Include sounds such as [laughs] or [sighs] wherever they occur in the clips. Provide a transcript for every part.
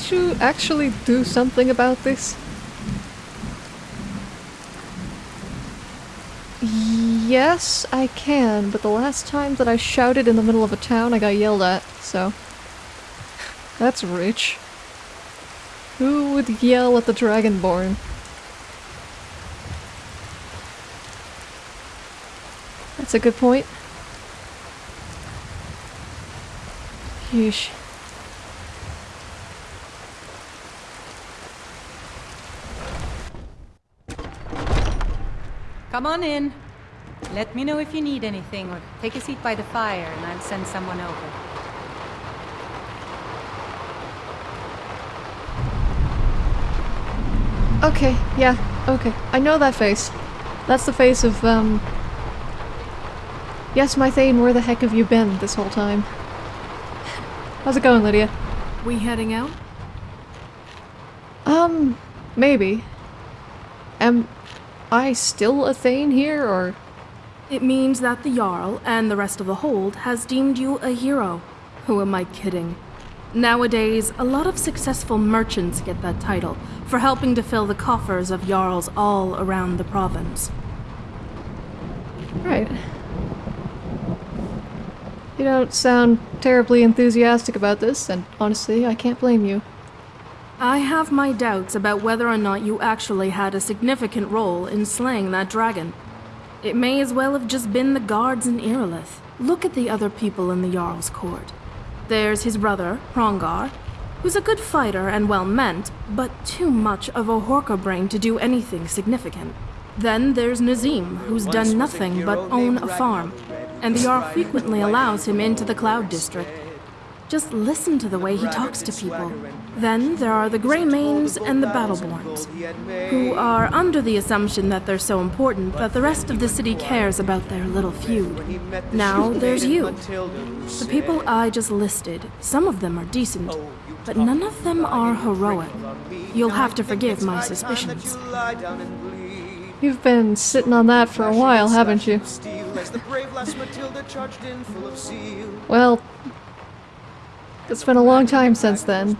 can't you actually do something about this? Yes, I can, but the last time that I shouted in the middle of a town, I got yelled at, so... That's rich. Who would yell at the Dragonborn? That's a good point. Yeesh. Come on in. Let me know if you need anything, or take a seat by the fire and I'll send someone over. Okay, yeah, okay. I know that face. That's the face of, um... Yes, my Thane, where the heck have you been this whole time? How's it going, Lydia? We heading out? Um, maybe. Am I still a Thane here, or...? It means that the Jarl and the rest of the Hold has deemed you a hero. Who am I kidding? Nowadays, a lot of successful merchants get that title for helping to fill the coffers of Jarls all around the province. Right. You don't sound terribly enthusiastic about this, and honestly, I can't blame you. I have my doubts about whether or not you actually had a significant role in slaying that dragon. It may as well have just been the guards in Irilith. Look at the other people in the Jarl's court. There's his brother, Hrongar, who's a good fighter and well-meant, but too much of a Horker brain to do anything significant. Then there's Nazeem, who's done nothing but own a farm, and the Jarl frequently allows him into the Cloud District. Just listen to the way he talks to people. Then there are the Grey Greymanes and the Battleborns, who are under the assumption that they're so important that the rest of the city cares about their little feud. Now there's you. The people I just listed, some of them are decent, but none of them are heroic. You'll have to forgive my suspicions. You've been sitting on that for a while, haven't you? Well, it's been a long time since then.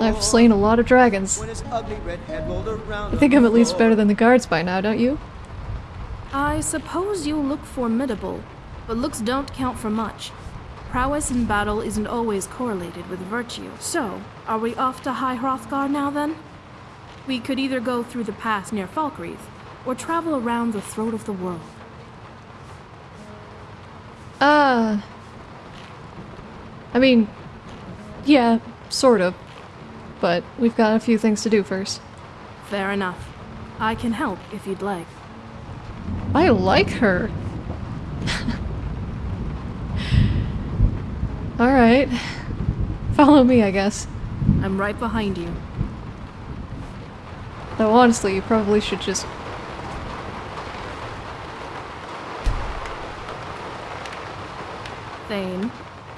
I've slain a lot of dragons. I think I'm at least better than the guards by now, don't you? I suppose you look formidable, but looks don't count for much. Prowess in battle isn't always correlated with virtue. So, are we off to High Hrothgar now then? We could either go through the pass near Falkreath, or travel around the throat of the world. Uh... I mean, yeah, sort of. But we've got a few things to do first. Fair enough. I can help if you'd like. I like her. [laughs] Alright. Follow me, I guess. I'm right behind you. Though honestly, you probably should just... Thane.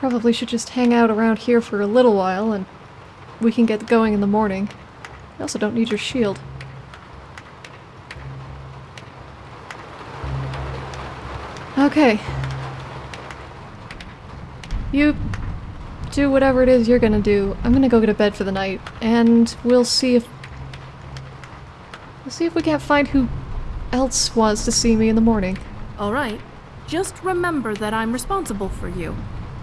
Probably should just hang out around here for a little while and we can get going in the morning. You also don't need your shield. Okay. You do whatever it is you're gonna do. I'm gonna go get a bed for the night, and we'll see if... We'll see if we can't find who else wants to see me in the morning. Alright. Just remember that I'm responsible for you.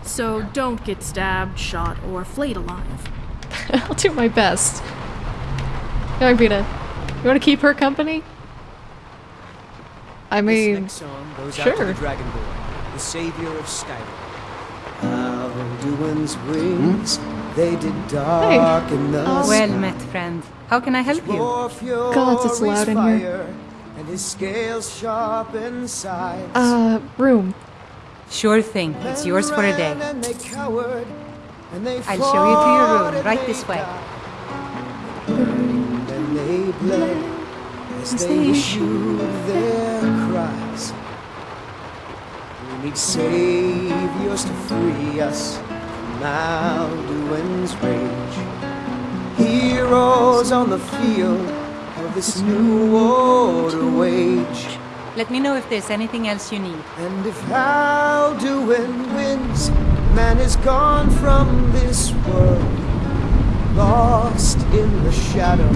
So don't get stabbed, shot, or flayed alive. [laughs] I'll do my best. Arvina, you want to keep her company? I mean, this next song goes sure. out to the Dragonborn, the savior of Skyrim. Alduin's wings, they did darken the Oh. Well met, friend. How can I help you? God, it's loud in here. And his scales sharp inside. uh, room. Sure thing. It's yours for a day. And they cowered, and they I'll show you to your room, right this way. died. And they bled as As they they their cries. We need saviors to free us from Alduin's rage. Heroes on the field of this new order wage. Let me know if there's anything else you need. And if Alduin wins, man is gone from this world. lost in the shadow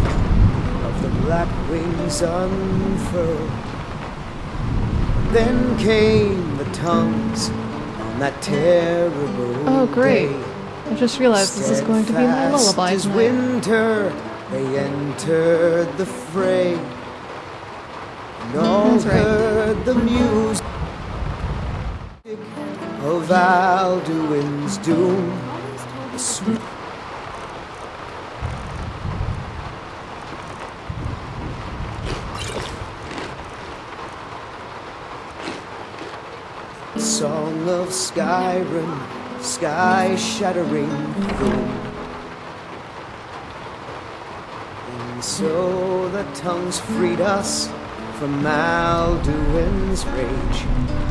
of the black wings unfurled. Then came the tongues on that terrible Oh, great. day. I just realized this is going to be my Steadfast lullaby as winter, they entered the fray. All right. heard the music of Alduin's doom. The sweet song of Skyrim, sky shattering boom. And so the tongues freed us from Alduin's rage.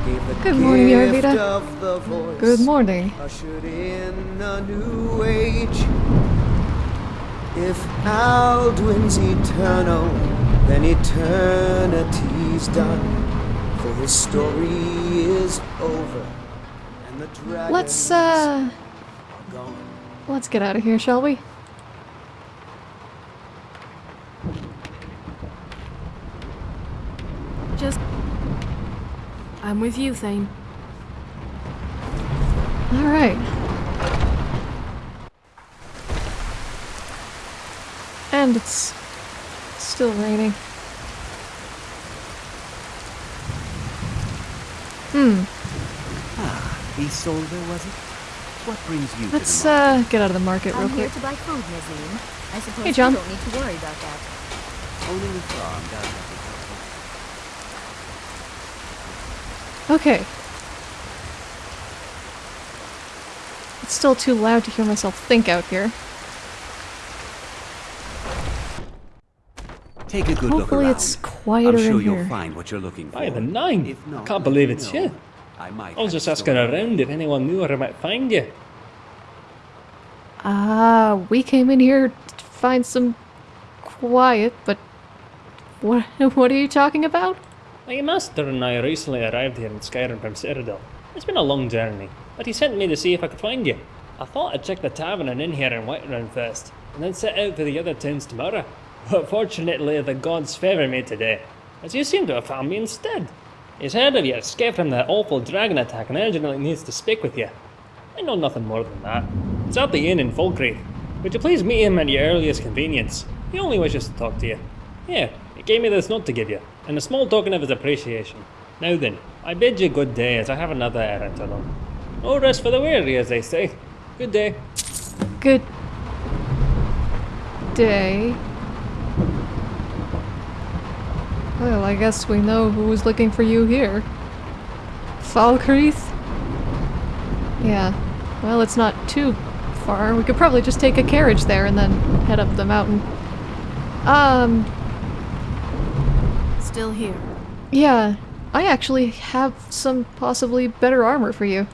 Gave the Good morning, Yarvita. of the voice. Good morning. Ushered in a new age. If Alduin's eternal, then eternity's done. For his story is over, and the dragons Let's, uh, let's get out of here, shall we? I'm with you, Thane. Alright. And it's still raining. Hmm. Ah, Ysolda, was it? What brings you Let's to the market? uh get out of the market real I'm here quick. to buy food, Nazeem. I suppose Hey, John. you don't need to worry about that. Owning a farm does have its Okay. It's still too loud to hear myself think out here. Take a good look Hopefully around. it's quieter I'm sure in you'll here. find what you're looking for. By the nine. If I not, can't believe it's me you. I might. I was just asking story. around if anyone knew where I might find you. Ah, we came in here to find some quiet, but what [laughs] what are you talking about? My master and I recently arrived here in Skyrim from Cyrodiil. It's been a long journey, but he sent me to see if I could find you. I thought I'd check the tavern and inn here in Whiterun first, and then set out for the other towns tomorrow. But fortunately, the gods favour me today, as you seem to have found me instead. He's heard of your escape from that awful dragon attack and urgently needs to speak with you. I know nothing more than that. It's at the inn in Falkreath. Would you please meet him at your earliest convenience? He only wishes to talk to you. Here, he gave me this note to give you, and a small token of his appreciation. Now then, I bid you good day as I have another errand to run. No rest for the weary, as they say. Good day. Good day. Well, I guess we know who was looking for you here. Falkreath? Yeah. Well, it's not too far. We could probably just take a carriage there and then head up the mountain. Um, Still here. yeah. I actually have some possibly better armor for you.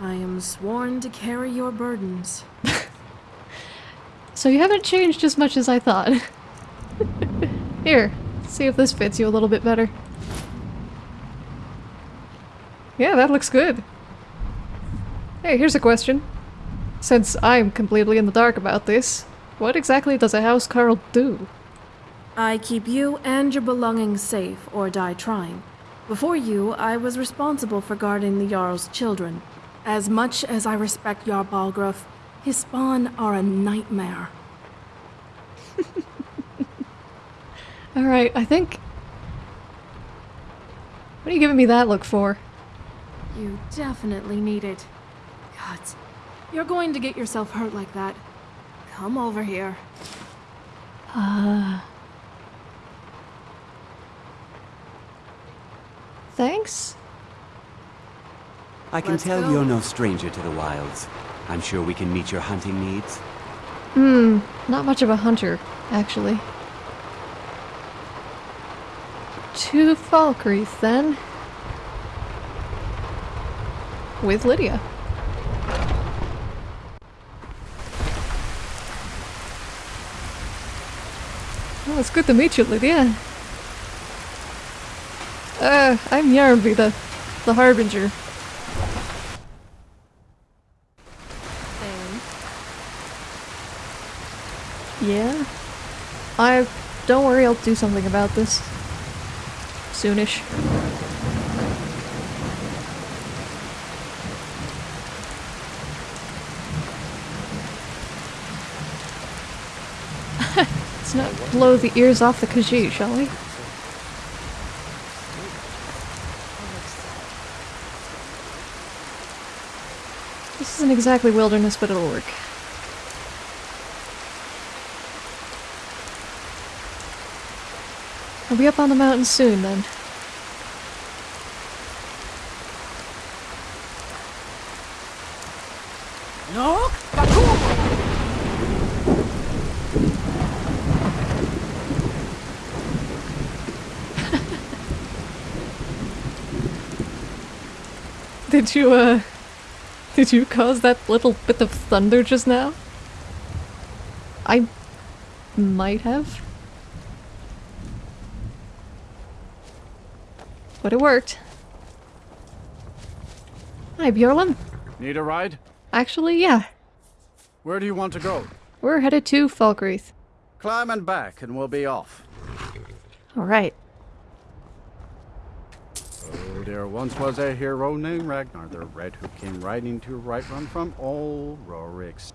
I am sworn to carry your burdens. [laughs] So you haven't changed as much as I thought. [laughs] Here, see if this fits you a little bit better. Yeah, that looks good. Hey, here's a question. Since I'm completely in the dark about this, what exactly does a housecarl do? I keep you and your belongings safe or die trying. Before you, I was responsible for guarding the Jarl's children. As much as I respect Jarl Balgruuf, his spawn are a nightmare. [laughs] Alright, I think... What are you giving me that look for? You definitely need it. God, you're going to get yourself hurt like that. Come over here. Uh, Thanks? I can Let's tell go. you're no stranger to the wilds. I'm sure we can meet your hunting needs. Hmm, not much of a hunter, actually. To Falkreath, then. With Lydia. Well, it's good to meet you, Lydia. Uh, I'm Yarnby, the, the Harbinger. Yeah. I don't worry, I'll do something about this. Soonish. [laughs] Let's not blow the ears off the Khajiit, shall we? This isn't exactly wilderness, but it'll work. I'll be up on the mountain soon, then. No? [laughs] Did you, uh... Did you cause that little bit of thunder just now? I... might have. But it worked. Hi, Bjorlam. Need a ride? Actually, yeah. Where do you want to go? We're headed to Falkreath. Climb and back and we'll be off. Alright. Oh, there once was a hero named Ragnar the Red who came riding to Whiterun from old Rorik's.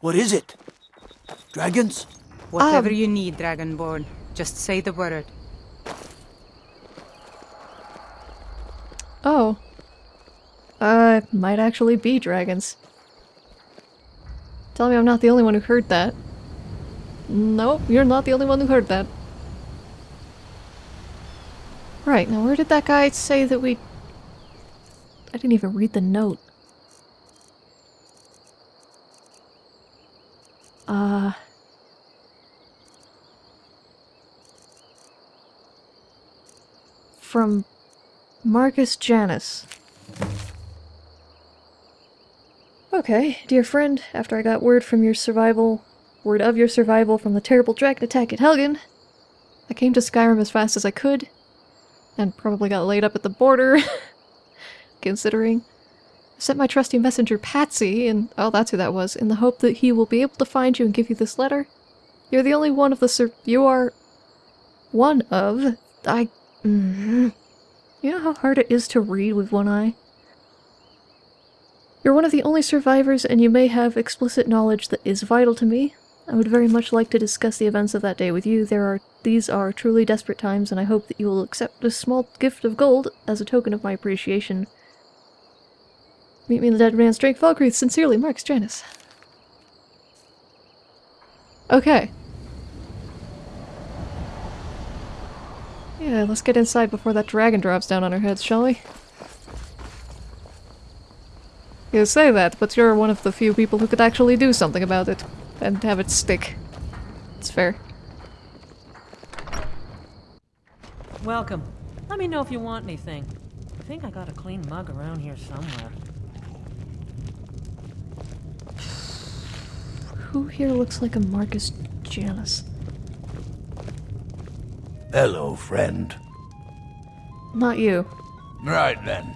What is it? Dragons? Whatever Um, you need, Dragonborn. Just say the word. Oh. Uh, might actually be dragons. Tell me I'm not the only one who heard that. Nope, you're not the only one who heard that. Right, now where did that guy say that we... I didn't even read the note. Uh... From Marcus Janus. Okay, dear friend, after I got word from your survival, word of your survival from the terrible dragon attack at Helgen, I came to Skyrim as fast as I could, and probably got laid up at the border, [laughs] considering. I sent my trusty messenger Patsy, and oh, that's who that was, in the hope that he will be able to find you and give you this letter. You're the only one of the sur- you are one of I. Mm, you know how hard it is to read with one eye? You're one of the only survivors, and you may have explicit knowledge that is vital to me. I would very much like to discuss the events of that day with you. There are these are truly desperate times, and I hope that you will accept this small gift of gold as a token of my appreciation. Meet me in the Dead Man's Drink, Falkreath. Sincerely, Marcus Janus. Okay. Yeah, let's get inside before that dragon drops down on our heads, shall we? You say that, but you're one of the few people who could actually do something about it. And have it stick. It's fair. Welcome. Let me know if you want anything. I think I got a clean mug around here somewhere. Who here looks like a Marcus Janus? Hello, friend. Not you. Right then.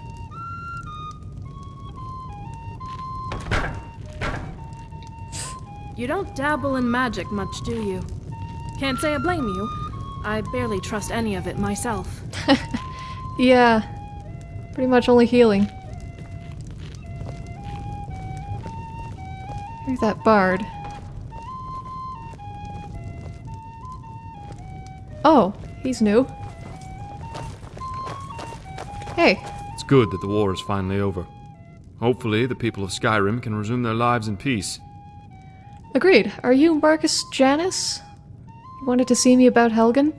You don't dabble in magic much, do you? Can't say I blame you. I barely trust any of it myself. [laughs] Yeah. Pretty much only healing. Here's that bard. Oh, he's new. Hey, It's good that the war is finally over. Hopefully, the people of Skyrim can resume their lives in peace. Agreed. Are you Marcus Janus? You wanted to see me about Helgen?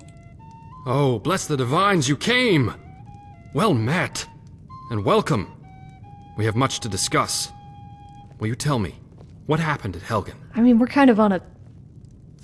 Oh, bless the divines, you came! Well met! And welcome! We have much to discuss. Will you tell me, what happened at Helgen? I mean, we're kind of on a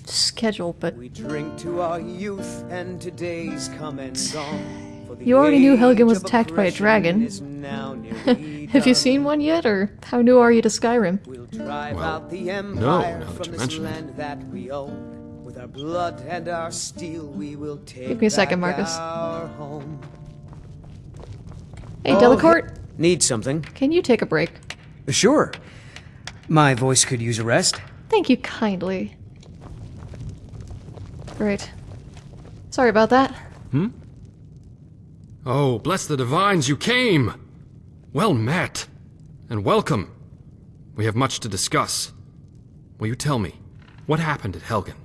schedule, but We drink to our youth and today's come and gone. For the You already knew Helgen was attacked by a dragon. is now nearly have you seen one yet, or how new are you to Skyrim? We'll drive Well, out the no, empire now that from you this mention it. land that we own. With our blood and our steel, we will take Give me a second, Marcus. our home. Hey, Oh, Delacourt, Need something? can you take a break? Sure. My voice could use a rest. Thank you kindly. Great. Sorry about that. Hmm? Oh, bless the divines, you came! Well met, and welcome. We have much to discuss. Will you tell me, what happened at Helgen?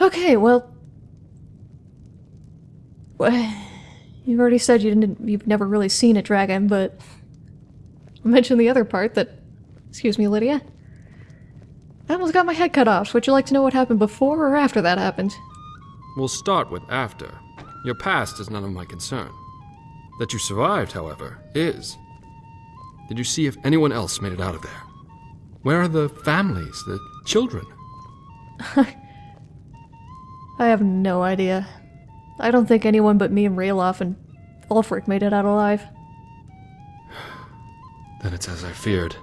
Okay, well... You've already said you didn't, you've never really seen a dragon, but... Mention the other part that... Excuse me, Lydia? I almost got my head cut off. Would you like to know what happened before or after that happened? We'll start with after. Your past is none of my concern. That you survived, however, is. Did you see if anyone else made it out of there? Where are the families, the children? [laughs] I have no idea. I don't think anyone but me and Ralof and Ulfric made it out alive. [sighs] Then it's as I feared.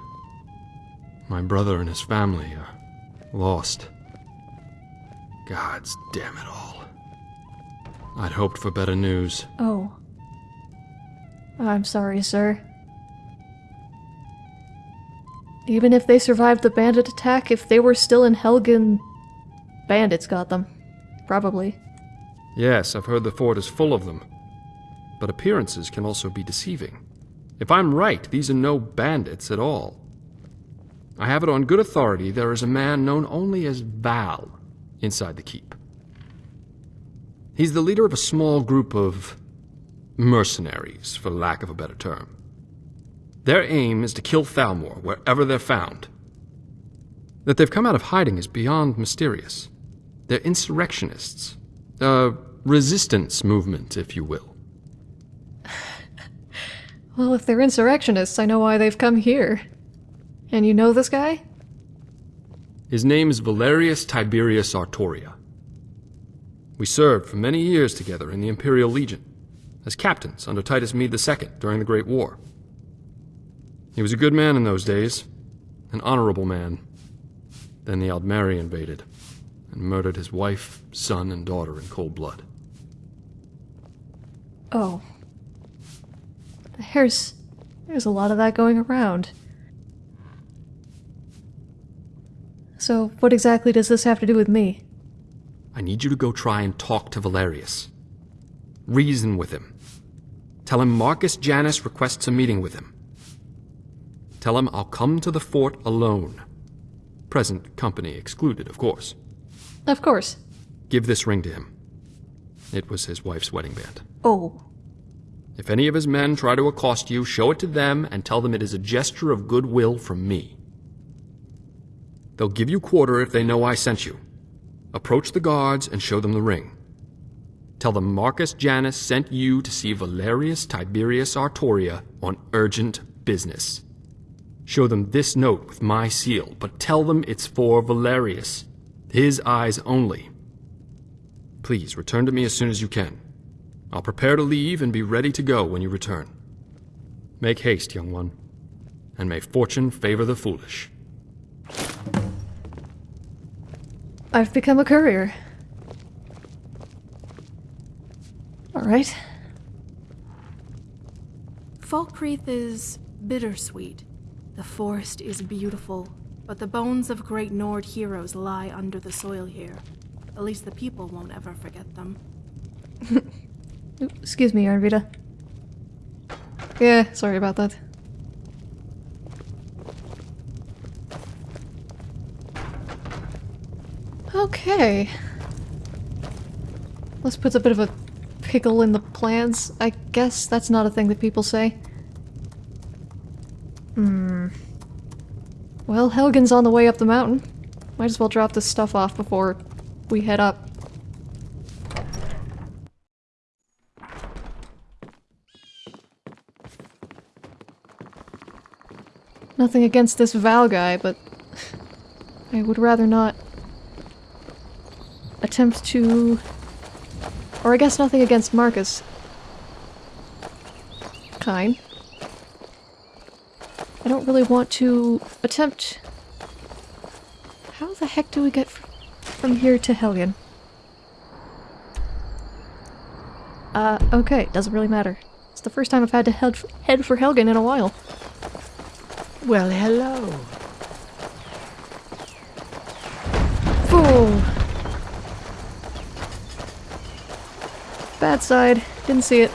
My brother and his family are lost. Gods damn it all. I'd hoped for better news. Oh. I'm sorry, sir. Even if they survived the bandit attack, if they were still in Helgen, bandits got them. Probably. Yes, I've heard the fort is full of them. But appearances can also be deceiving. If I'm right, these are no bandits at all. I have it on good authority there is a man known only as Val inside the keep. He's the leader of a small group of mercenaries, for lack of a better term. Their aim is to kill Thalmor wherever they're found. That they've come out of hiding is beyond mysterious. They're insurrectionists. A resistance movement, if you will. [sighs] Well, if they're insurrectionists, I know why they've come here. And you know this guy? His name is Valerius Tiberius Artoria. We served for many years together in the Imperial Legion, as captains under Titus Mede II during the Great War. He was a good man in those days, an honorable man. Then the Aldmeri invaded, and murdered his wife, son, and daughter in cold blood. Oh. There's... there's a lot of that going around. So, what exactly does this have to do with me? I need you to go try and talk to Valerius. Reason with him. Tell him Marcus Janus requests a meeting with him. Tell him I'll come to the fort alone. Present company excluded, of course. Of course. Give this ring to him. It was his wife's wedding band. Oh. If any of his men try to accost you, show it to them and tell them it is a gesture of goodwill from me. They'll give you quarter if they know I sent you. Approach the guards and show them the ring. Tell them Marcus Janus sent you to see Valerius Tiberius Artoria on urgent business. Show them this note with my seal, but tell them it's for Valerius. His eyes only. Please return to me as soon as you can. I'll prepare to leave and be ready to go when you return. Make haste, young one, and may fortune favor the foolish. I've become a courier. Alright. Falkreath is bittersweet. The forest is beautiful, but the bones of great Nord heroes lie under the soil here. At least the people won't ever forget them. [laughs] Excuse me, Arvita. Yeah, sorry about that. Okay. This puts a bit of a pickle in the plans. I guess that's not a thing that people say. Hmm. Well, Helgen's on the way up the mountain. Might as well drop this stuff off before we head up. Nothing against this Val guy, but I would rather not attempt to... Or I guess nothing against Marcus. Kind. I don't really want to attempt... How the heck do we get from here to Helgen? Uh, okay, doesn't really matter. It's the first time I've had to head, head for Helgen in a while. Well, hello. Boom! Bad side. Didn't see it.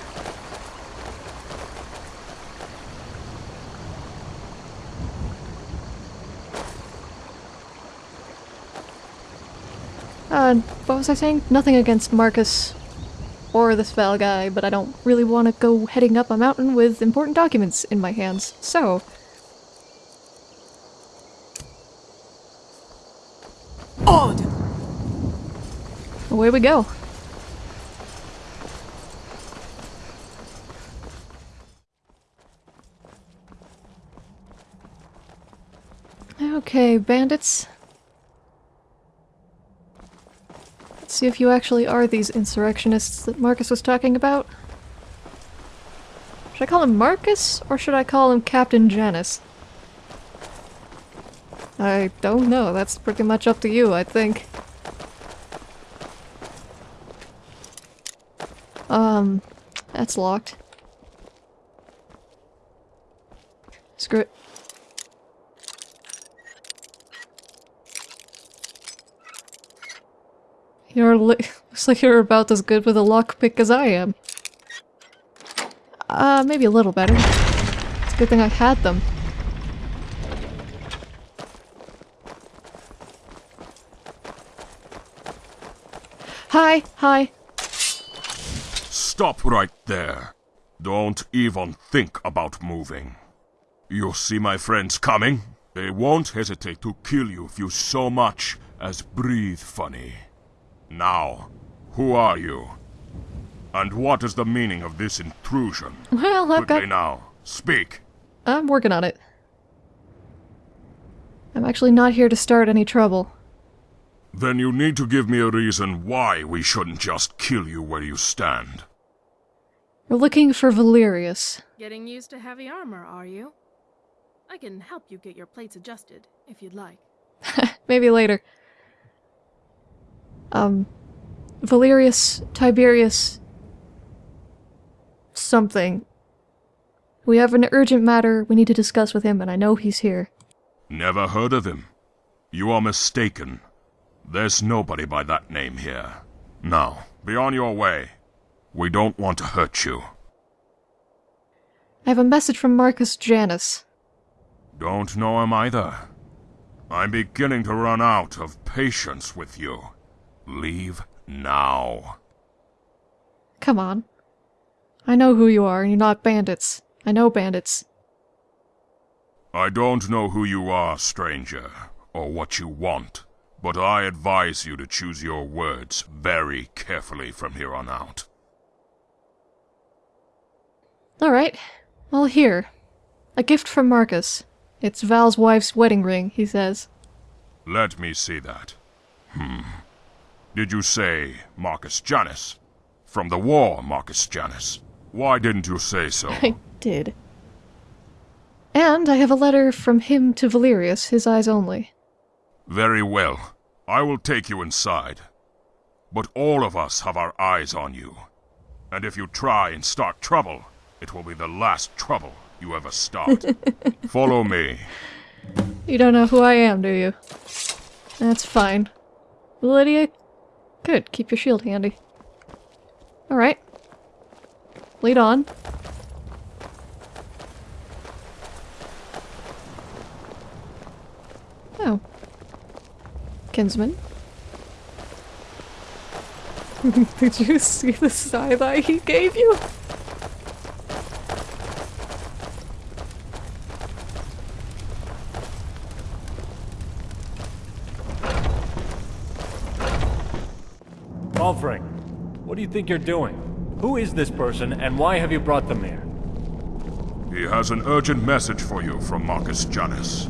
Uh, what was I saying? Nothing against Marcus or this Val guy, but I don't really want to go heading up a mountain with important documents in my hands, so... Odd! Away we go. Okay, bandits. Let's see if you actually are these insurrectionists that Marcus was talking about. Should I call him Marcus, or should I call him Captain Janus? I don't know, that's pretty much up to you, I think. Um, that's locked. Screw it. You're [laughs] looks like you're about as good with a lockpick as I am. Uh, maybe a little better. It's a good thing I had them. Hi, hi. Stop right there. Don't even think about moving. You see my friends coming? They won't hesitate to kill you if you so much as breathe funny. Now, who are you? And what is the meaning of this intrusion? Well, I've Quickly got- now, speak. I'm working on it. I'm actually not here to start any trouble. Then you need to give me a reason why we shouldn't just kill you where you stand. We're looking for Valerius. Getting used to heavy armor, are you? I can help you get your plates adjusted, if you'd like. [laughs] Maybe later. Um, Valerius, Tiberius, something. We have an urgent matter we need to discuss with him, and I know he's here. Never heard of him. You are mistaken. There's nobody by that name here. Now, be on your way. We don't want to hurt you. I have a message from Marcus Janus. Don't know him either. I'm beginning to run out of patience with you. Leave now. Come on. I know who you are, and you're not bandits. I know bandits. I don't know who you are, stranger, or what you want, but I advise you to choose your words very carefully from here on out. Alright. Well, here. A gift from Marcus. It's Val's wife's wedding ring, he says. Let me see that. Hmm. Did you say Marcus Janus? From the war, Marcus Janus. Why didn't you say so? [laughs] I did. And I have a letter from him to Valerius, his eyes only. Very well. I will take you inside. But all of us have our eyes on you. And if you try and start trouble, it will be the last trouble you ever start. [laughs] Follow me. You don't know who I am, do you? That's fine. Lydia? Good, keep your shield handy. Alright. Lead on. Oh. Kinsman? [laughs] Did you see the side eye he gave you? Think you're doing? Who is this person, and why have you brought them here? He has an urgent message for you from Marcus Janus.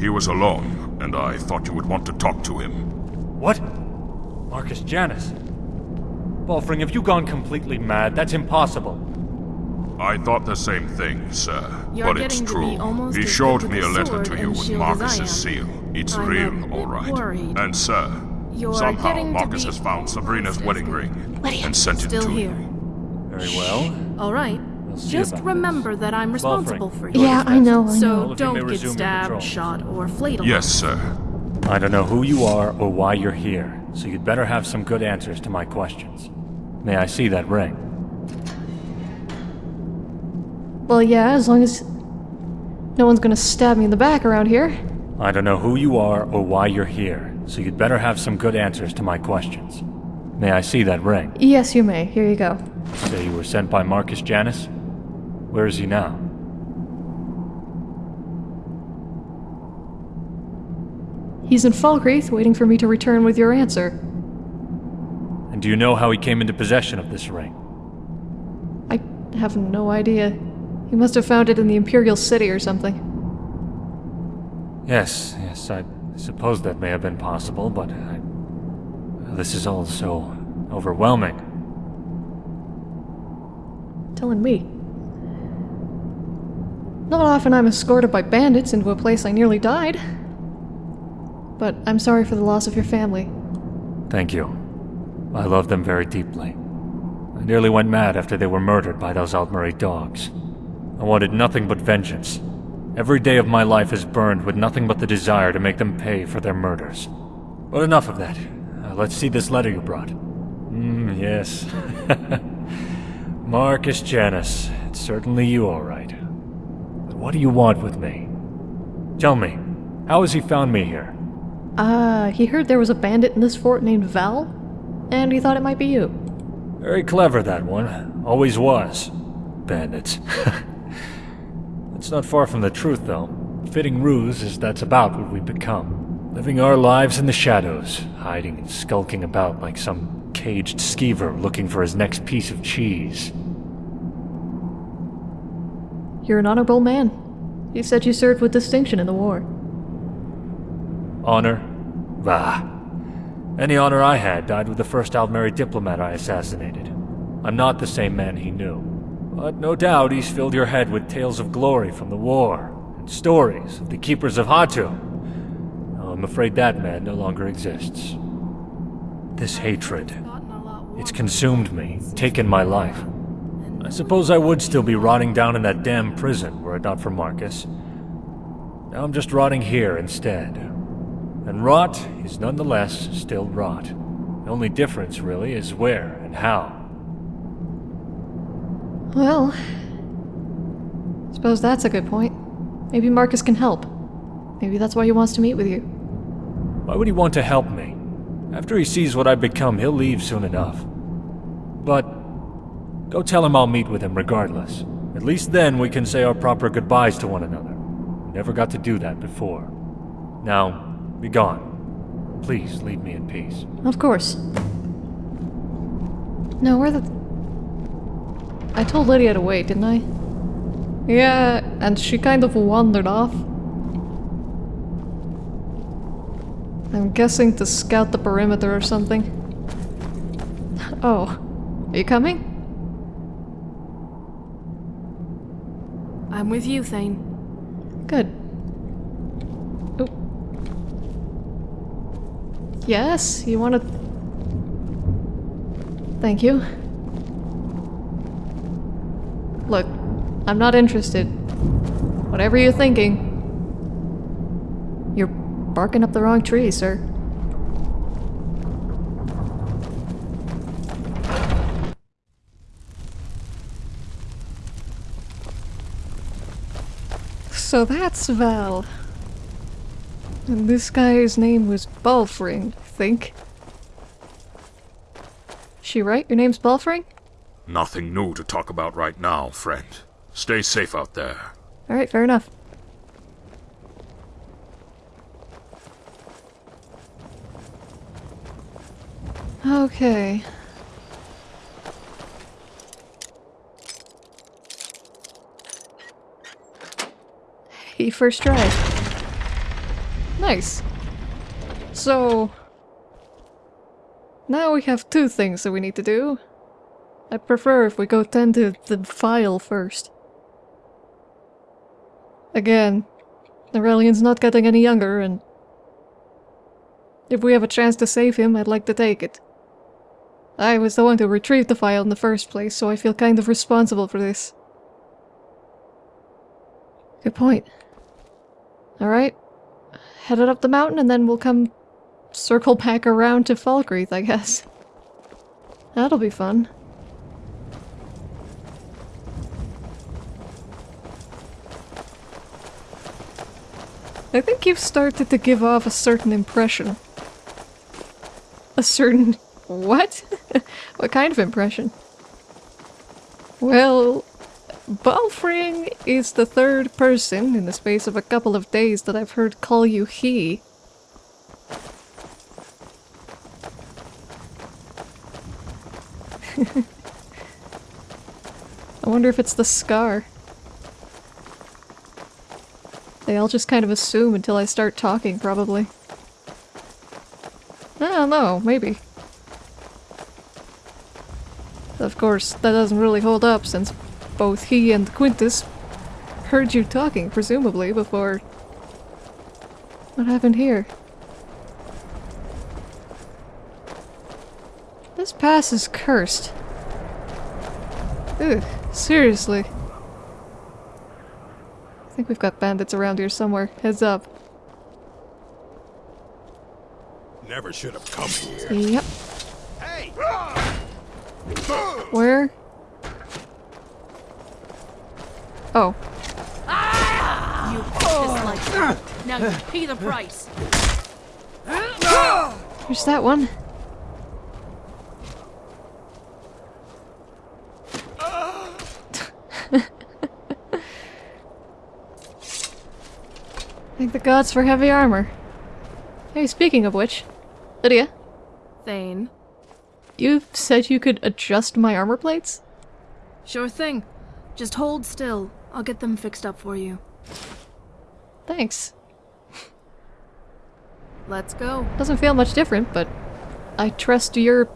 He was alone, and I thought you would want to talk to him. What? Marcus Janus? Balfring, have you gone completely mad? That's impossible. I thought the same thing, sir. You're but it's getting to be true. He showed me a a letter to you with shield as I Marcus's seal. It's I'm real, all right. worried. And sir, You're somehow getting to Marcus be has found Sabrina's wedding ring Lydia, and sent it still to here. you. Very well. All right. see Just about remember that I'm responsible Balfring, for do you. Yeah, I know, I So know. All of you may don't get stabbed, shot, or flayed. Yes, sir. I don't know who you are or why you're here, so you'd better have some good answers to my questions. May I see that ring? Well, yeah, as long as no one's gonna stab me in the back around here. I don't know who you are or why you're here, so you'd better have some good answers to my questions. May I see that ring? Yes, you may. Here you go. Say you were sent by Marcus Janus? Where is he now? He's in Falkreath, waiting for me to return with your answer. And do you know how he came into possession of this ring? I have no idea. He must have found it in the Imperial City or something. Yes, yes, I suppose that may have been possible, but I... This is all so overwhelming. Telling me. Not often I'm escorted by bandits into a place I nearly died. But I'm sorry for the loss of your family. Thank you. I love them very deeply. I nearly went mad after they were murdered by those Altmeri dogs. I wanted nothing but vengeance. Every day of my life is burned with nothing but the desire to make them pay for their murders. But enough of that. Uh, let's see this letter you brought. Hmm, yes. [laughs] Marcus Janus. It's certainly you, all right. But what do you want with me? Tell me, how has he found me here? Ah, uh, he heard there was a bandit in this fort named Val, and he thought it might be you. Very clever, that one. Always was. Bandits. [laughs] it's not far from the truth, though. Fitting ruse is that's about what we've become. Living our lives in the shadows, hiding and skulking about like some caged skeever looking for his next piece of cheese. You're an honorable man. You said you served with distinction in the war. Honor? Bah. Any honor I had died with the first Altmeri diplomat I assassinated. I'm not the same man he knew. But no doubt he's filled your head with tales of glory from the war, and stories of the Keepers of Hatu. Oh, I'm afraid that man no longer exists. This hatred, it's consumed me, taken my life. I suppose I would still be rotting down in that damn prison were it not for Marcus. Now I'm just rotting here instead. And rot is nonetheless still rot. The only difference, really, is where and how. Well... Suppose that's a good point. Maybe Marcus can help. Maybe that's why he wants to meet with you. Why would he want to help me? After he sees what I've become, he'll leave soon enough. But... Go tell him I'll meet with him regardless. At least then we can say our proper goodbyes to one another. We Never got to do that before. Now, be gone. Please leave me in peace. Of course. No, where the... I told Lydia to wait, didn't I? Yeah, and she kind of wandered off. I'm guessing to scout the perimeter or something. [laughs] Oh, are you coming? I'm with you, Thane. Good. Oh. Yes, you want to... Thank you. Look, I'm not interested. Whatever you're thinking. You're barking up the wrong tree, sir. So that's Val. And this guy's name was Balfring, I think. She right? Your name's Balfring? Nothing new to talk about right now, friend. Stay safe out there. Alright, fair enough. Okay. Hey, first try. Nice. So... Now we have two things that we need to do. I'd prefer if we go tend to the phial first. Again, Nurelion's not getting any younger, and... If we have a chance to save him, I'd like to take it. I was the one to retrieve the phial in the first place, so I feel kind of responsible for this. Good point. Alright. headed up the mountain and then we'll come circle back around to Falkreath, I guess. That'll be fun. I think you've started to give off a certain impression. A certain... what? [laughs] what kind of impression? Well, Balfring is the third person in the space of a couple of days that I've heard call you he. [laughs] I wonder if it's the scar. They all just kind of assume until I start talking, probably. I don't know, maybe. Of course, that doesn't really hold up since both he and Quintus heard you talking, presumably, before... What happened here? This pass is cursed. Ugh, seriously. I think we've got bandits around here somewhere. Heads up. Never should have come here. Yep. Hey! Where? Oh. You just like. Now you pay the price. There's that one. Thank the gods for heavy armor. Hey, speaking of which, Lydia, Thane. you said you could adjust my armor plates? Sure thing. Just hold still. I'll get them fixed up for you. Thanks. Let's go. Doesn't feel much different, but I trust your...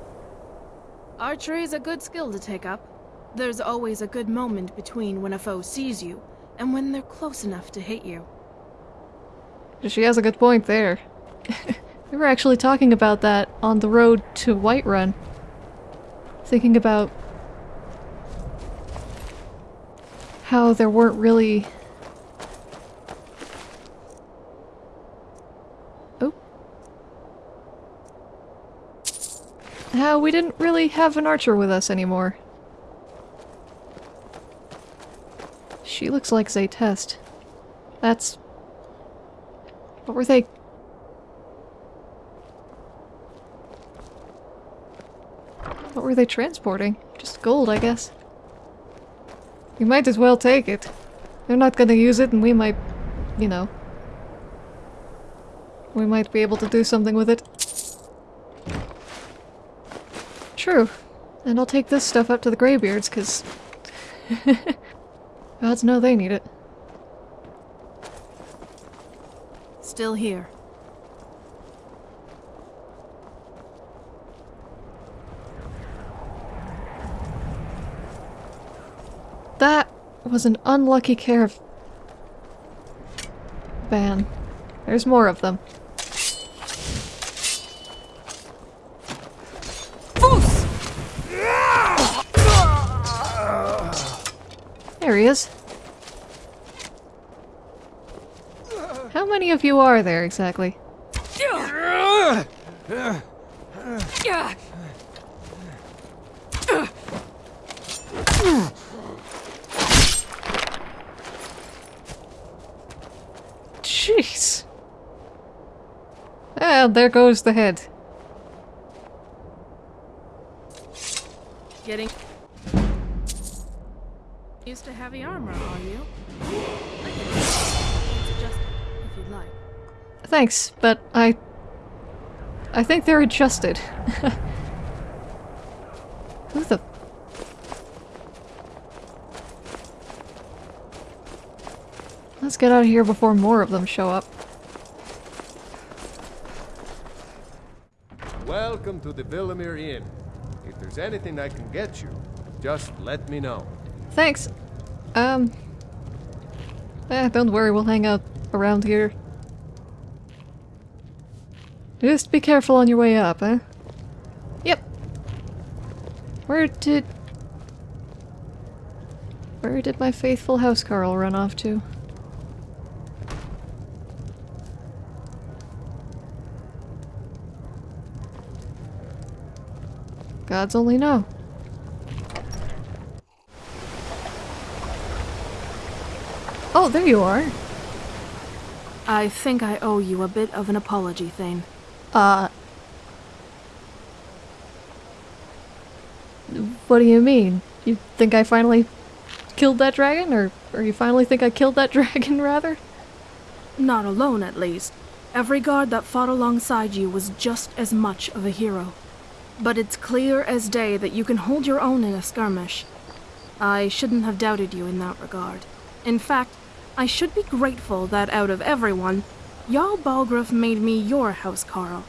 Archery is a good skill to take up. There's always a good moment between when a foe sees you and when they're close enough to hit you. She has a good point there. [laughs] we were actually talking about that on the road to Whiterun. Thinking about how there weren't really... Oh. How we didn't really have an archer with us anymore. She looks like Zaytest. That's... What were they... What were they transporting? Just gold, I guess. You might as well take it. They're not gonna use it and we might, you know. We might be able to do something with it. True. And I'll take this stuff up to the Greybeards, because... [laughs] Gods know they need it. Still here. That was an unlucky caravan. There's more of them. There he is. How many of you are there exactly? Jeez. Well, there goes the head. Getting used to heavy armor, are you? Thanks, but I... I think they're adjusted. [laughs] Who the... Let's get out of here before more of them show up. Welcome to the Vilemyr Inn. If there's anything I can get you, just let me know. Thanks. Um... Eh, don't worry, we'll hang out around here. Just be careful on your way up, eh? Yep. Where did... Where did my faithful housecarl run off to? Gods only know. Oh, there you are. I think I owe you a bit of an apology, Thane. Uh. What do you mean? You think I finally killed that dragon? Or, or you finally think I killed that [laughs] dragon, rather? Not alone, at least. Every guard that fought alongside you was just as much of a hero. But it's clear as day that you can hold your own in a skirmish. I shouldn't have doubted you in that regard. In fact, I should be grateful that out of everyone, Jarl Balgruuf made me your housecarl.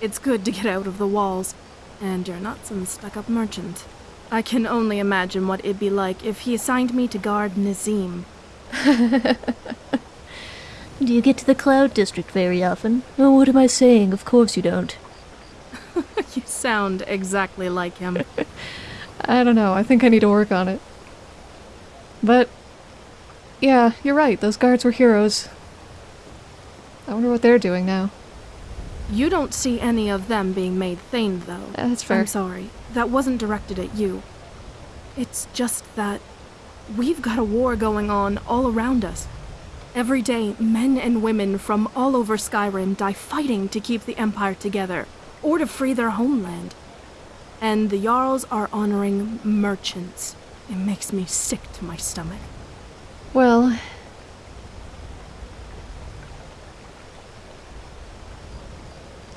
It's good to get out of the walls, and you're not some stuck-up merchant. I can only imagine what it'd be like if he assigned me to guard Nazeem. [laughs] Do you get to the Cloud District very often? Oh, what am I saying? Of course you don't. [laughs] you sound exactly like him. [laughs] I don't know. I think I need to work on it. But, yeah, you're right. Those guards were heroes. I wonder what they're doing now. You don't see any of them being made Thane, though. That's fair. I'm sorry. That wasn't directed at you. It's just that we've got a war going on all around us. Every day, men and women from all over Skyrim die fighting to keep the Empire together, or to free their homeland. And the Jarls are honoring merchants. It makes me sick to my stomach. Well,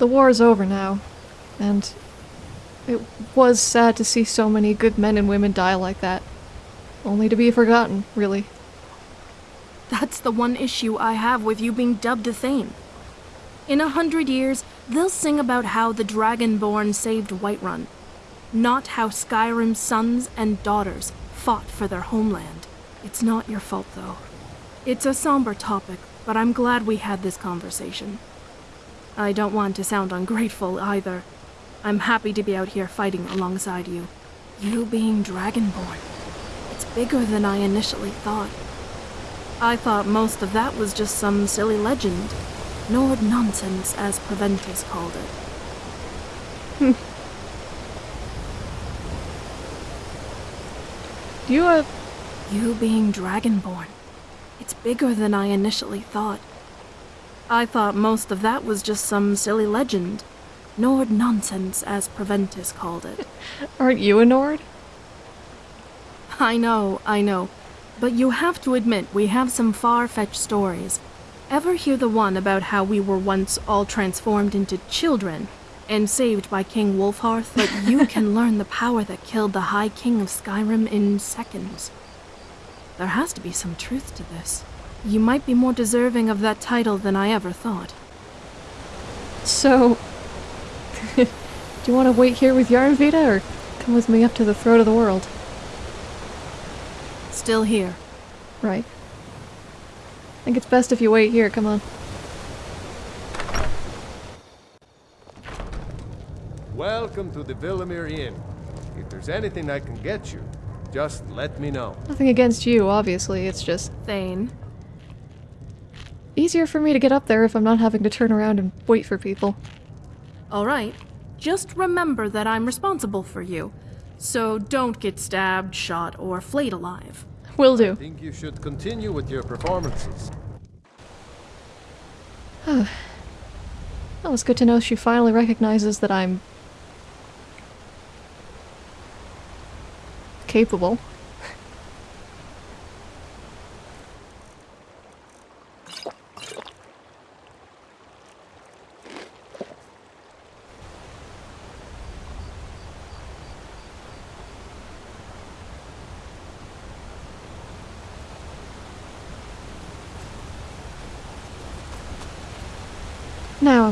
the war is over now, and it was sad to see so many good men and women die like that. Only to be forgotten, really. That's the one issue I have with you being dubbed a Thane. In a hundred years, they'll sing about how the Dragonborn saved Whiterun, not how Skyrim's sons and daughters fought for their homeland. It's not your fault, though. It's a somber topic, but I'm glad we had this conversation. I don't want to sound ungrateful either. I'm happy to be out here fighting alongside you. You being Dragonborn. It's bigger than I initially thought. I thought most of that was just some silly legend. Nord nonsense, as Proventus called it. [laughs] You, uh... You being Dragonborn. It's bigger than I initially thought. I thought most of that was just some silly legend. Nord nonsense, as Proventus called it. [laughs] Aren't you a Nord? I know, I know. But you have to admit we have some far-fetched stories. Ever hear the one about how we were once all transformed into children and saved by King Wulfharth? But you [laughs] can learn the power that killed the High King of Skyrim in seconds. There has to be some truth to this. You might be more deserving of that title than I ever thought. So... [laughs] do you want to wait here with Yarnvita, or come with me up to the throat of the world? Still here. Right. I think it's best if you wait here, come on. Welcome to the Vilemyr Inn. If there's anything I can get you, just let me know. Nothing against you, obviously, it's just... Thane. Easier for me to get up there if I'm not having to turn around and wait for people. Alright. Just remember that I'm responsible for you. So don't get stabbed, shot, or flayed alive. Will do. I think you should continue with your performances. Oh. well, it's good to know she finally recognizes that I'm... capable.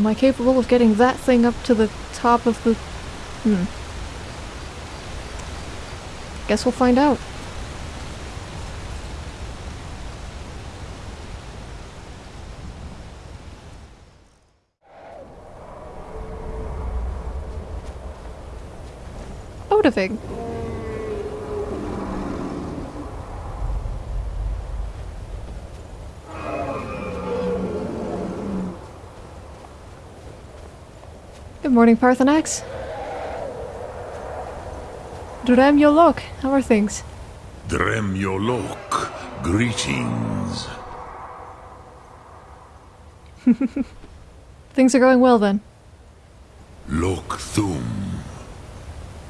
I capable of getting that thing up to the top of the... Hmm. Guess we'll find out. Odovig. Morning, Paarthurnax. Dremyolok, how are things? Drem Yol Lok, greetings. [laughs] Things are going well then. Lok Thum.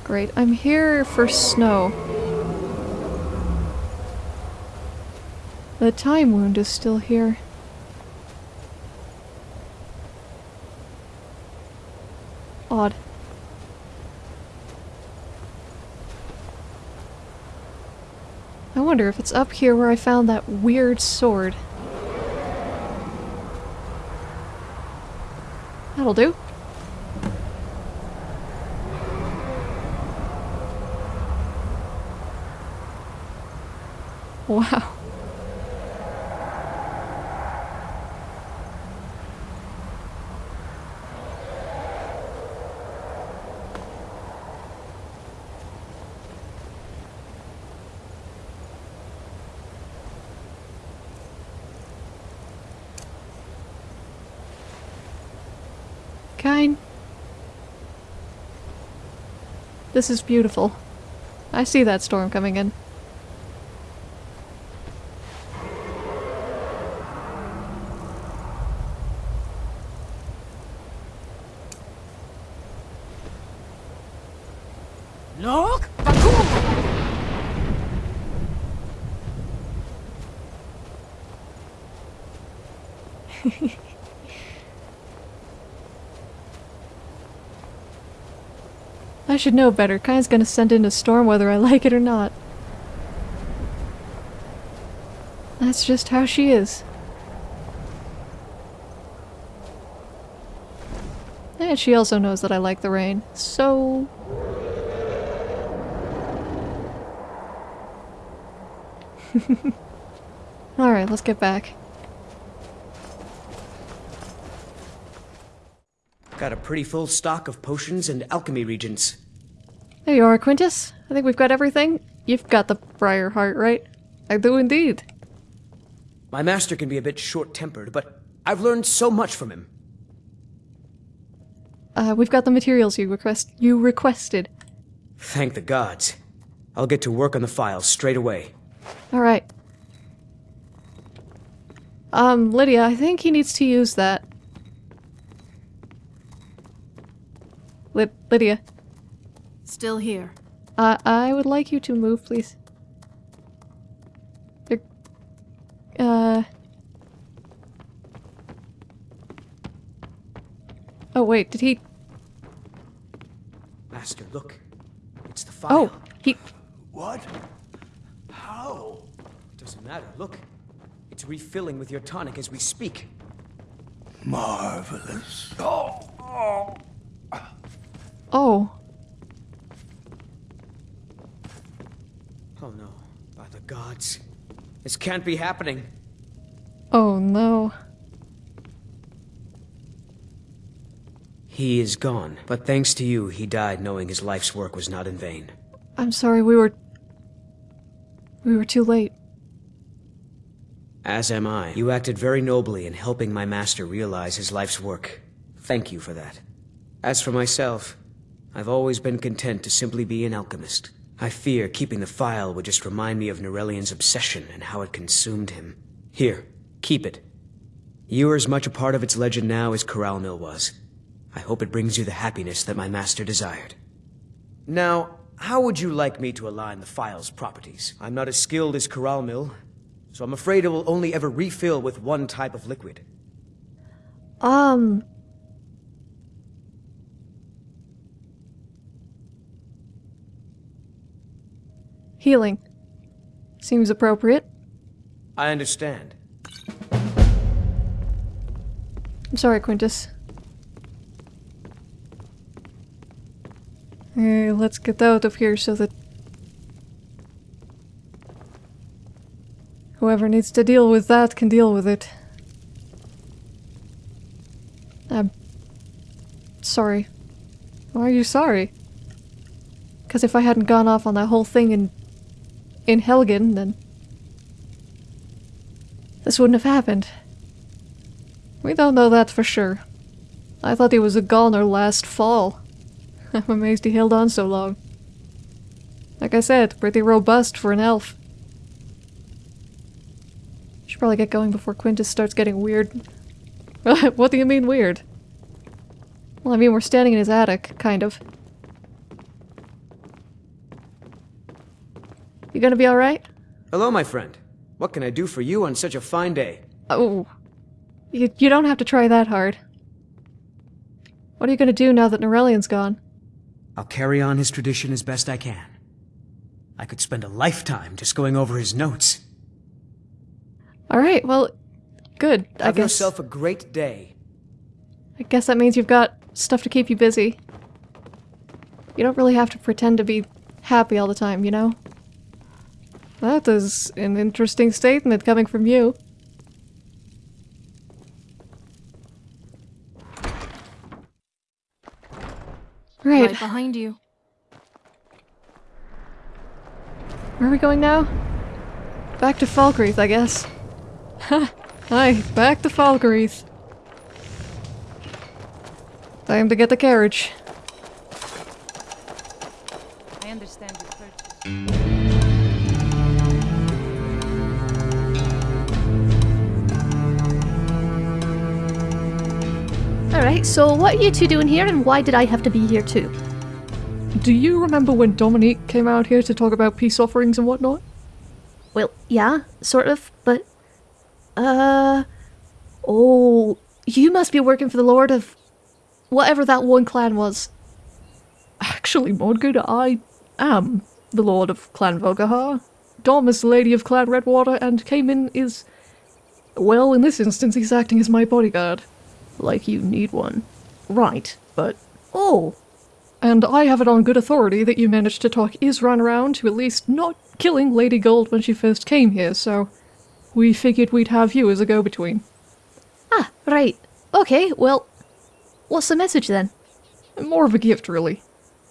Great. I'm here for snow. The time wound is still here. Odd. I wonder if it's up here where I found that weird sword. That'll do. Wow. This is beautiful. I see that storm coming in. Look! I should know better. Kai's gonna send in a storm whether I [laughs] like it or not. That's just how she is. And she also knows that I like the rain, so... [laughs] Alright, let's get back. Got a pretty full stock of potions and alchemy reagents. There you are, Quintus. I think we've got everything. You've got the Briar Heart, right? I do indeed. My master can be a bit short-tempered, but I've learned so much from him. Uh, we've got the materials you request you requested. Thank the gods. I'll get to work on the phials straight away. Alright. Um, Lydia, I think he needs to use that. Lyd Lydia. Still here. Uh, I would like you to move, please. There- Uh... Oh, wait, did he... Master, look. It's the phial. Oh, he... What? How? It Doesn't matter. Look. It's refilling with your tonic as we speak. Marvelous. Oh. Oh. Oh no. By the gods. This can't be happening. Oh no. He is gone, but thanks to you, he died knowing his life's work was not in vain. I'm sorry, we were... We were too late. As am I. You acted very nobly in helping my master realize his life's work. Thank you for that. As for myself, I've always been content to simply be an alchemist. I fear keeping the phial would just remind me of Nurelion's obsession and how it consumed him. Here, keep it. You are as much a part of its legend now as Curalmil was. I hope it brings you the happiness that my master desired. Now, how would you like me to align the phial's properties? I'm not as skilled as Curalmil, so I'm afraid it will only ever refill with one type of liquid. Um... Healing. Seems appropriate. I understand. I'm sorry, Quintus. Let's get out of here so that whoever needs to deal with that can deal with it. I'm sorry. Why are you sorry? Because if I hadn't gone off on that whole thing in in Helgen, then this wouldn't have happened. We don't know that for sure. I thought he was a goner last fall. [laughs] I'm amazed he held on so long. Like I said, pretty robust for an elf. Should probably get going before Quintus starts getting weird. [laughs] what do you mean weird? Well, I mean, we're standing in his attic, kind of. You gonna be alright? Hello, my friend. What can I do for you on such a fine day? Oh. You, you don't have to try that hard. What are you gonna do now that Nurelion's gone? I'll carry on his tradition as best I can. I could spend a lifetime just going over his notes. Alright, well, good, I Have guess. yourself a great day. I guess that means you've got stuff to keep you busy. You don't really have to pretend to be happy all the time, you know? That is an interesting statement coming from you. Right. Right behind you. Where are we going now? Back to Falkreath, I guess. Ha! Hi, back to Falkreath. Time to get the carriage. I understand your purchase. Alright, so what are you two doing here and why did I have to be here too? Do you remember when Dominique came out here to talk about peace offerings and whatnot? Well, yeah, sort of, but. Uh. Oh, you must be working for the Lord of. whatever that one clan was. Actually, Mordgood, I am the Lord of Clan Volkihar. Dom is the Lady of Clan Redwater, and Cayman is. Well, in this instance, he's acting as my bodyguard. Like you need one. Right, but. Oh! And I have it on good authority that you managed to talk Isran around to at least not killing Lady Gold when she first came here, so. We figured we'd have you as a go between. Ah, right. Okay, well. What's the message then? More of a gift, really.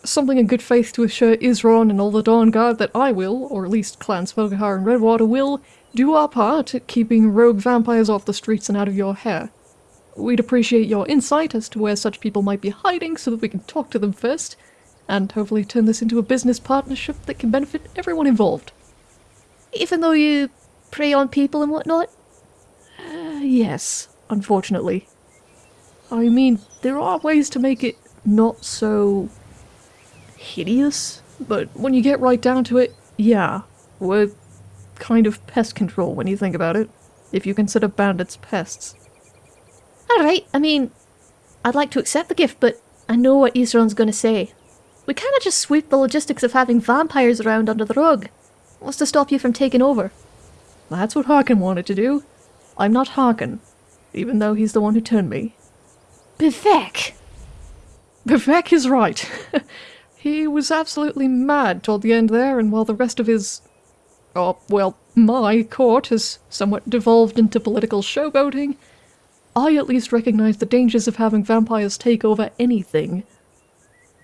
Something in good faith to assure Isran and all the Dawnguard that I will, or at least Clans Volkihar and Redwater will, do our part at keeping rogue vampires off the streets and out of your hair. We'd appreciate your insight as to where such people might be hiding so that we can talk to them first, and hopefully turn this into a business partnership that can benefit everyone involved. Even though you prey on people and whatnot? Uh, yes, unfortunately. I mean, there are ways to make it not so hideous, but when you get right down to it, yeah, we're kind of pest control when you think about it, if you consider bandits pests. Alright, I mean, I'd like to accept the gift, but I know what Isran's gonna say. We kinda just sweep the logistics of having vampires around under the rug. What's to stop you from taking over? That's what Harkon wanted to do. I'm not Harkon, even though he's the one who turned me. Bivek! Bivek is right. [laughs] he was absolutely mad toward the end there, and while the rest of his. Oh, well, my court has somewhat devolved into political showboating, I at least recognize the dangers of having vampires take over anything.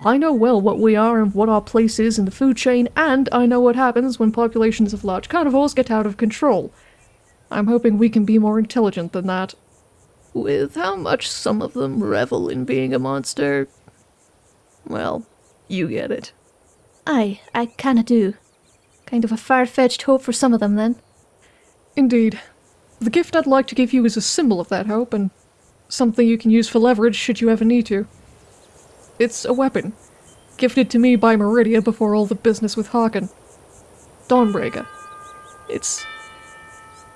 I know well what we are and what our place is in the food chain, and I know what happens when populations of large carnivores get out of control. I'm hoping we can be more intelligent than that. With how much some of them revel in being a monster. Well, you get it. Aye, I kinda do. Kind of a far-fetched hope for some of them, then. Indeed. The gift I'd like to give you is a symbol of that hope, and something you can use for leverage should you ever need to. It's a weapon, gifted to me by Meridia before all the business with Harkon. Dawnbreaker. It's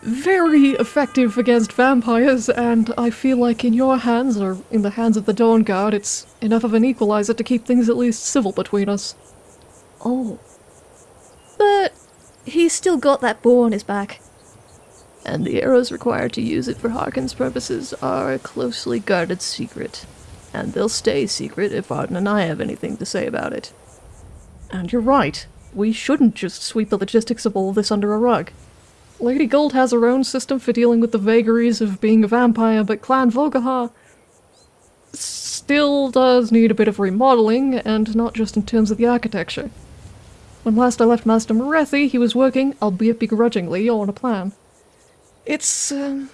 very effective against vampires, and I feel like in your hands, or in the hands of the Dawnguard, it's enough of an equalizer to keep things at least civil between us. Oh. But he's still got that bow on his back. And the arrows required to use it for Harkon's purposes are a closely guarded secret. And they'll stay secret if Arden and I have anything to say about it. And you're right. We shouldn't just sweep the logistics of all this under a rug. Lady Gold has her own system for dealing with the vagaries of being a vampire, but Clan Volkihar still does need a bit of remodeling, and not just in terms of the architecture. When last I left Master Morethi, he was working, albeit begrudgingly, on a plan. It's, um,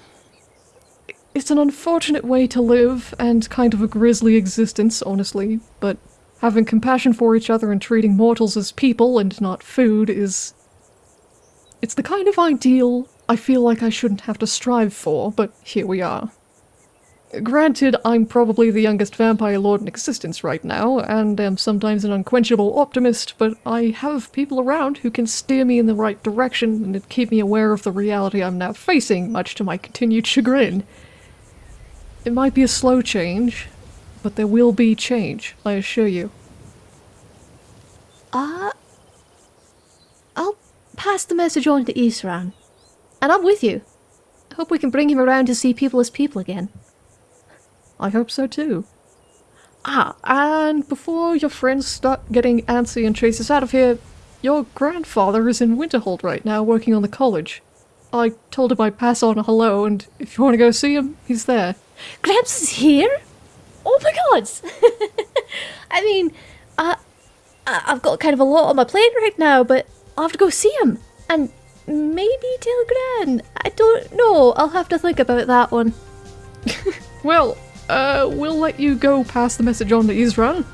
It's an unfortunate way to live, and kind of a grisly existence, honestly, but Having compassion for each other and treating mortals as people and not food is. It's the kind of ideal I feel like I shouldn't have to strive for, but here we are. Granted, I'm probably the youngest vampire lord in existence right now, and am sometimes an unquenchable optimist, but I have people around who can steer me in the right direction and keep me aware of the reality I'm now facing, much to my continued chagrin. It might be a slow change, but there will be change, I assure you. Uh, I'll pass the message on to Isran. And I'm with you. I hope we can bring him around to see people as people again. I hope so too. Ah, and before your friends start getting antsy and chase us out of here, your grandfather is in Winterhold right now working on the college. I told him I'd pass on a hello, and if you want to go see him, he's there. Gramps is here? Oh my god! [laughs] I mean, uh, I- I've got kind of a lot on my plate right now, but I'll have to go see him. And maybe tell Gran. I don't know. I'll have to think about that one. [laughs] Well, uh, we'll let you go pass the message on to Isran.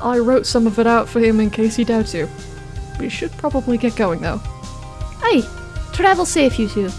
I wrote some of it out for him in case he doubts you. We should probably get going though. Hey, travel safe, you two.